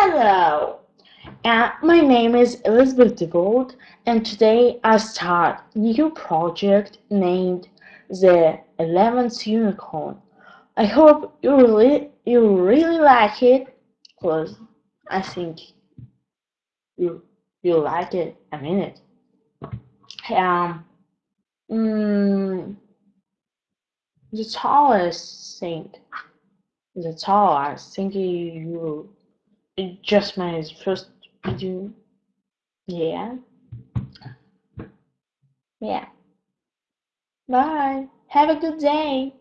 Hello, uh, my name is Elizabeth DeVold, and today I start a new project named the Eleventh Unicorn. I hope you really you really like it, cause I think you you like it. I mean it. Um, mm, the tallest thing, the tallest, I think you just my first video. Yeah. Yeah. Bye. Have a good day.